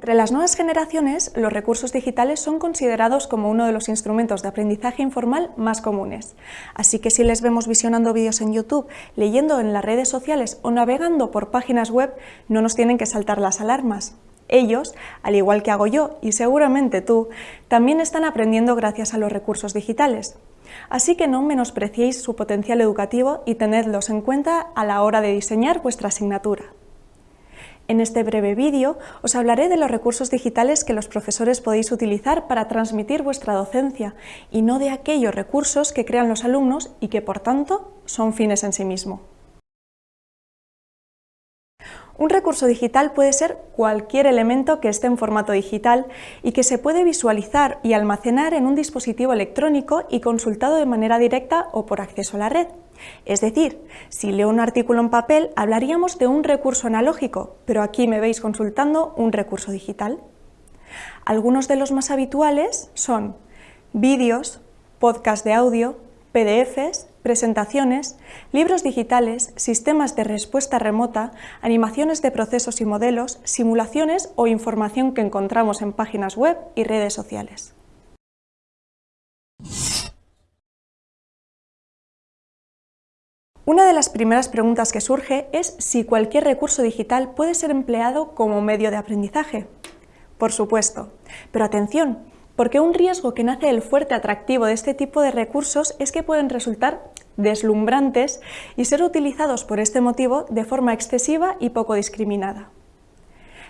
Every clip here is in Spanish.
Entre las nuevas generaciones, los recursos digitales son considerados como uno de los instrumentos de aprendizaje informal más comunes. Así que si les vemos visionando vídeos en YouTube, leyendo en las redes sociales o navegando por páginas web, no nos tienen que saltar las alarmas. Ellos, al igual que hago yo y seguramente tú, también están aprendiendo gracias a los recursos digitales. Así que no menospreciéis su potencial educativo y tenedlos en cuenta a la hora de diseñar vuestra asignatura. En este breve vídeo os hablaré de los recursos digitales que los profesores podéis utilizar para transmitir vuestra docencia y no de aquellos recursos que crean los alumnos y que, por tanto, son fines en sí mismos. Un recurso digital puede ser cualquier elemento que esté en formato digital y que se puede visualizar y almacenar en un dispositivo electrónico y consultado de manera directa o por acceso a la red. Es decir, si leo un artículo en papel hablaríamos de un recurso analógico, pero aquí me veis consultando un recurso digital. Algunos de los más habituales son vídeos, podcast de audio, PDFs, presentaciones, libros digitales, sistemas de respuesta remota, animaciones de procesos y modelos, simulaciones o información que encontramos en páginas web y redes sociales. Una de las primeras preguntas que surge es si cualquier recurso digital puede ser empleado como medio de aprendizaje. Por supuesto, pero atención, porque un riesgo que nace del fuerte atractivo de este tipo de recursos es que pueden resultar deslumbrantes y ser utilizados por este motivo de forma excesiva y poco discriminada.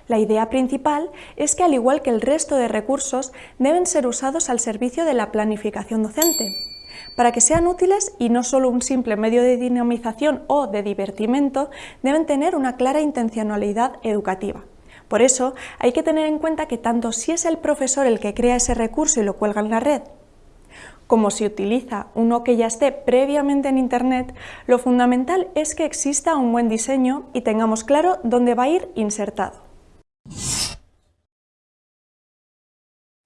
La idea principal es que, al igual que el resto de recursos, deben ser usados al servicio de la planificación docente, para que sean útiles y no solo un simple medio de dinamización o de divertimento, deben tener una clara intencionalidad educativa. Por eso hay que tener en cuenta que tanto si es el profesor el que crea ese recurso y lo cuelga en la red, como si utiliza uno que ya esté previamente en Internet, lo fundamental es que exista un buen diseño y tengamos claro dónde va a ir insertado.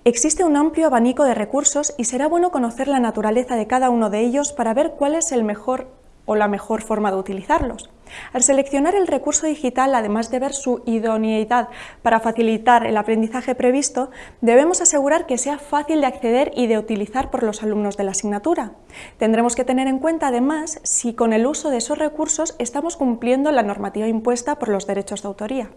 Existe un amplio abanico de recursos y será bueno conocer la naturaleza de cada uno de ellos para ver cuál es el mejor o la mejor forma de utilizarlos. Al seleccionar el recurso digital, además de ver su idoneidad para facilitar el aprendizaje previsto, debemos asegurar que sea fácil de acceder y de utilizar por los alumnos de la asignatura. Tendremos que tener en cuenta, además, si con el uso de esos recursos estamos cumpliendo la normativa impuesta por los derechos de autoría.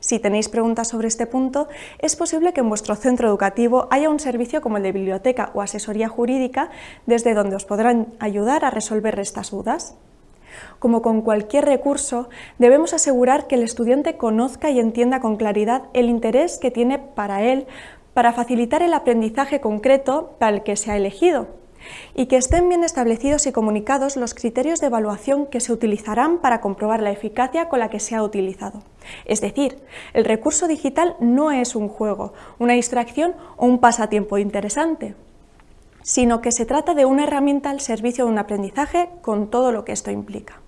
Si tenéis preguntas sobre este punto, es posible que en vuestro centro educativo haya un servicio como el de biblioteca o asesoría jurídica desde donde os podrán ayudar a resolver estas dudas. Como con cualquier recurso, debemos asegurar que el estudiante conozca y entienda con claridad el interés que tiene para él para facilitar el aprendizaje concreto para el que se ha elegido y que estén bien establecidos y comunicados los criterios de evaluación que se utilizarán para comprobar la eficacia con la que se ha utilizado. Es decir, el recurso digital no es un juego, una distracción o un pasatiempo interesante, sino que se trata de una herramienta al servicio de un aprendizaje con todo lo que esto implica.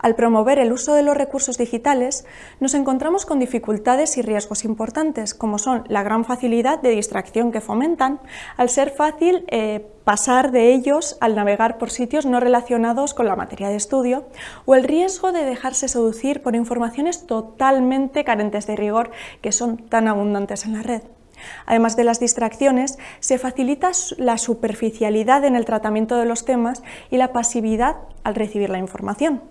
Al promover el uso de los recursos digitales, nos encontramos con dificultades y riesgos importantes, como son la gran facilidad de distracción que fomentan, al ser fácil eh, pasar de ellos al navegar por sitios no relacionados con la materia de estudio, o el riesgo de dejarse seducir por informaciones totalmente carentes de rigor que son tan abundantes en la red. Además de las distracciones, se facilita la superficialidad en el tratamiento de los temas y la pasividad al recibir la información.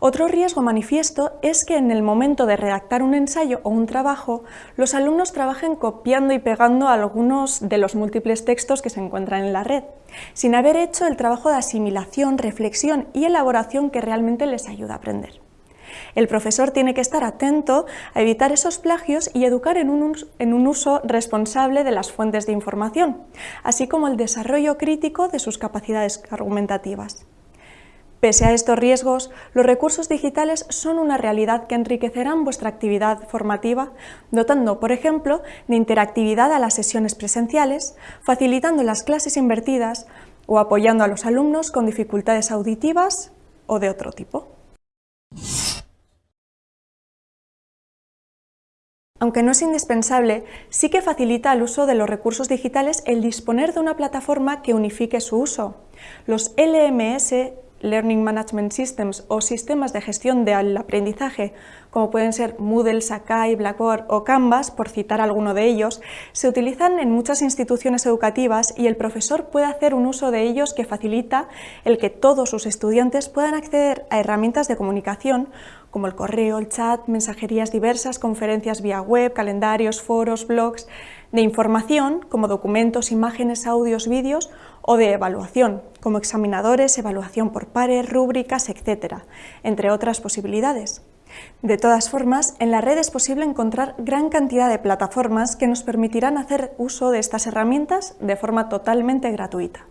Otro riesgo manifiesto es que en el momento de redactar un ensayo o un trabajo, los alumnos trabajen copiando y pegando algunos de los múltiples textos que se encuentran en la red, sin haber hecho el trabajo de asimilación, reflexión y elaboración que realmente les ayuda a aprender. El profesor tiene que estar atento a evitar esos plagios y educar en un, uso responsable de las fuentes de información, así como el desarrollo crítico de sus capacidades argumentativas. Pese a estos riesgos, los recursos digitales son una realidad que enriquecerán vuestra actividad formativa, dotando, por ejemplo, de interactividad a las sesiones presenciales, facilitando las clases invertidas o apoyando a los alumnos con dificultades auditivas o de otro tipo. Aunque no es indispensable, sí que facilita el uso de los recursos digitales el disponer de una plataforma que unifique su uso. Los LMS Learning Management Systems o sistemas de gestión del aprendizaje, como pueden ser Moodle, Sakai, Blackboard o Canvas, por citar alguno de ellos, se utilizan en muchas instituciones educativas y el profesor puede hacer un uso de ellos que facilita el que todos sus estudiantes puedan acceder a herramientas de comunicación como el correo, el chat, mensajerías diversas, conferencias vía web, calendarios, foros, blogs, de información como documentos, imágenes, audios, vídeos o de evaluación como examinadores, evaluación por pares, rúbricas, etc., entre otras posibilidades. De todas formas, en la red es posible encontrar gran cantidad de plataformas que nos permitirán hacer uso de estas herramientas de forma totalmente gratuita.